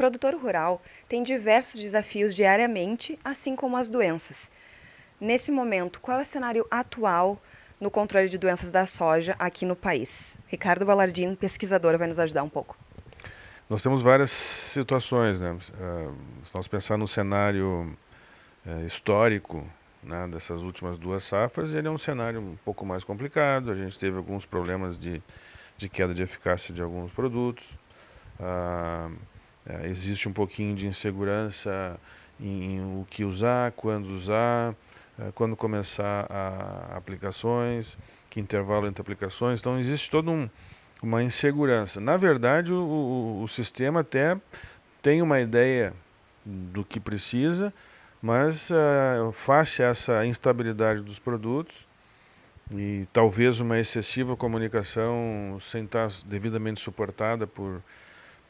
produtor rural tem diversos desafios diariamente, assim como as doenças. Nesse momento, qual é o cenário atual no controle de doenças da soja aqui no país? Ricardo Ballardino, pesquisador, vai nos ajudar um pouco. Nós temos várias situações, né? Uh, se nós pensar no cenário uh, histórico né, dessas últimas duas safras, ele é um cenário um pouco mais complicado. A gente teve alguns problemas de, de queda de eficácia de alguns produtos. Uh, existe um pouquinho de insegurança em, em, o que usar, quando usar, quando começar a aplicações, que intervalo entre aplicações. Então existe todo um uma insegurança. Na verdade, o, o, o sistema até tem uma ideia do que precisa, mas uh, face a essa instabilidade dos produtos e talvez uma excessiva comunicação sem estar devidamente suportada por,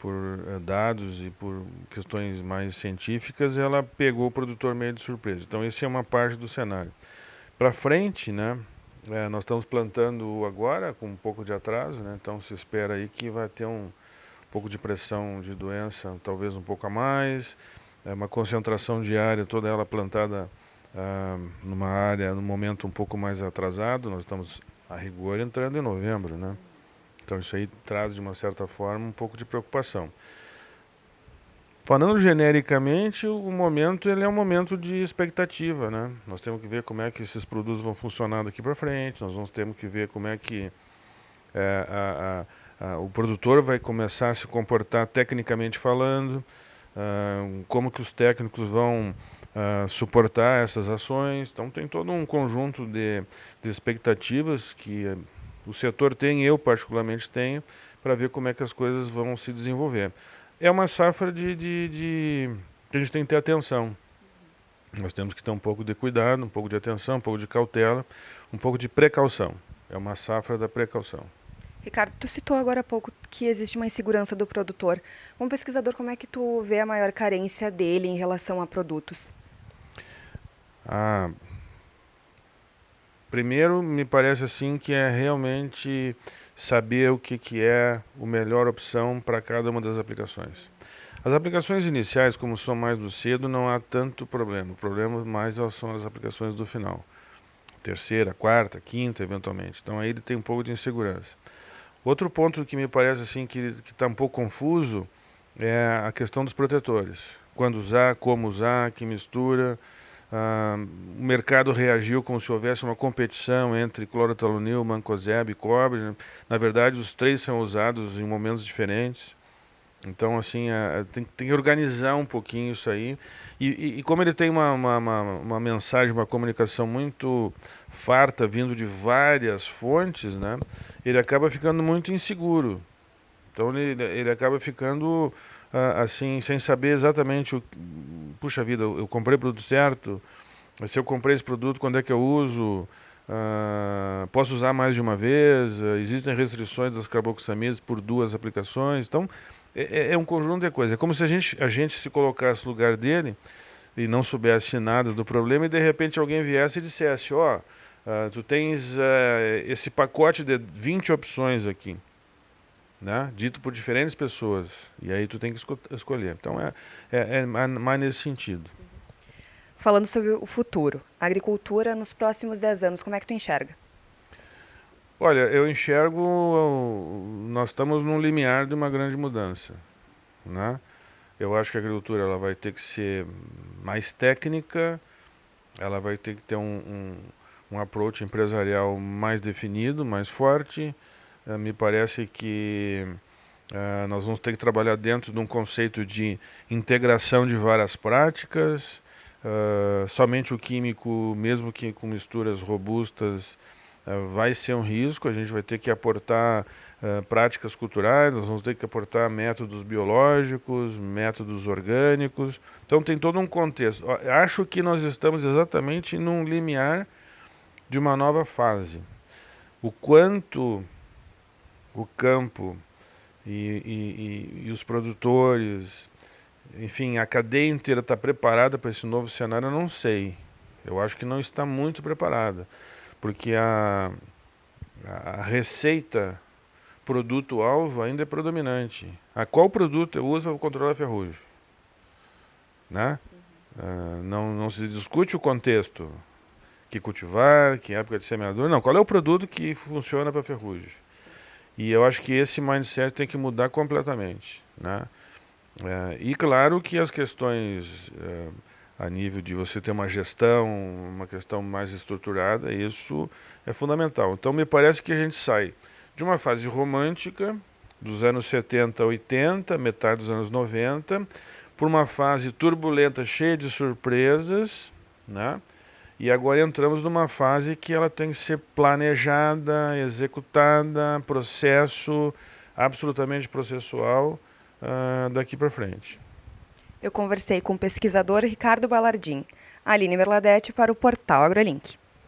por uh, dados e por questões mais científicas, ela pegou o produtor meio de surpresa. Então, essa é uma parte do cenário. Para frente, né, é, nós estamos plantando agora com um pouco de atraso, né? então se espera aí que vai ter um pouco de pressão de doença, talvez um pouco a mais, é uma concentração diária, toda ela plantada ah, numa área, num momento um pouco mais atrasado, nós estamos a rigor entrando em novembro, né? Então isso aí traz de uma certa forma um pouco de preocupação. Falando genericamente, o momento ele é um momento de expectativa, né? Nós temos que ver como é que esses produtos vão funcionar daqui para frente, nós vamos ter que ver como é que é, a, a, a, o produtor vai começar a se comportar tecnicamente falando, uh, como que os técnicos vão uh, suportar essas ações. Então tem todo um conjunto de, de expectativas que o setor tem, eu particularmente tenho, para ver como é que as coisas vão se desenvolver é uma safra de, de, de, que a gente tem que ter atenção. Nós temos que ter um pouco de cuidado, um pouco de atenção, um pouco de cautela, um pouco de precaução. É uma safra da precaução. Ricardo, tu citou agora há pouco que existe uma insegurança do produtor. Como pesquisador, como é que tu vê a maior carência dele em relação a produtos? Ah, primeiro, me parece assim que é realmente saber o que, que é a melhor opção para cada uma das aplicações. As aplicações iniciais, como são mais do cedo, não há tanto problema. O problema mais são as aplicações do final. Terceira, quarta, quinta, eventualmente. Então aí ele tem um pouco de insegurança. Outro ponto que me parece assim que está um pouco confuso é a questão dos protetores. Quando usar, como usar, que mistura, ah, o mercado reagiu como se houvesse uma competição entre clorotalonil, mancozeb e cobre. Né? Na verdade, os três são usados em momentos diferentes. Então, assim, é, tem, tem, que organizar um pouquinho isso aí. E, e, e como ele tem uma, uma, uma, uma, mensagem, uma comunicação muito farta, vindo de várias fontes, né? Ele acaba ficando muito inseguro. Então, ele, ele acaba ficando ah, assim, sem saber exatamente, o, puxa vida, eu, comprei o produto certo, se eu comprei esse produto, quando é que eu uso, ah, posso usar mais de uma vez, ah, existem restrições das carboxamidas por duas aplicações, então é, é, é, um conjunto de coisas, é como se a gente, a gente se colocasse no lugar dele e não soubesse nada do problema e de repente alguém viesse e dissesse, ó, oh, tu tens esse pacote de 20 opções aqui, né? dito por diferentes pessoas. E aí tu tem que esco escolher. Então é, é, é, mais nesse sentido. Falando sobre o futuro, a agricultura nos próximos 10 anos, como é que tu enxerga? Olha, eu enxergo, nós estamos num limiar de uma grande mudança. Né? Eu acho que a agricultura ela vai ter que ser mais técnica, ela vai ter que ter um, um, um approach empresarial mais definido, mais forte, me parece que uh, nós vamos ter que trabalhar dentro de um conceito de integração de várias práticas. Uh, somente o químico, mesmo que com misturas robustas, vai ser um risco. A gente vai ter que aportar práticas culturais, nós vamos ter que aportar métodos biológicos, métodos orgânicos. Então tem todo um contexto. Acho que nós estamos exatamente num limiar de uma nova fase. O quanto o campo e, e, e, os produtores, enfim, a cadeia inteira está preparada para esse novo cenário, eu não sei. Eu acho que não está muito preparada, porque a, a receita produto-alvo ainda é predominante. A qual produto eu uso para controlar a ferrugem? Né? Uh, não, não se discute o contexto, que cultivar, que época de semeadura, não, qual é o produto que funciona para ferrugem. E eu acho que esse mindset tem que mudar completamente. Né? Uh, e claro que as questões uh, a nível de você ter uma gestão, uma questão mais estruturada, isso é fundamental. Então me parece que a gente sai de uma fase romântica, dos anos 70 a 80, metade dos anos 90, por uma fase turbulenta, cheia de surpresas, né? E agora entramos numa fase que ela tem que ser planejada, executada, processo absolutamente processual uh, daqui para frente. Eu conversei com o pesquisador Ricardo Ballardim, Aline Merladete para o portal AgroLink.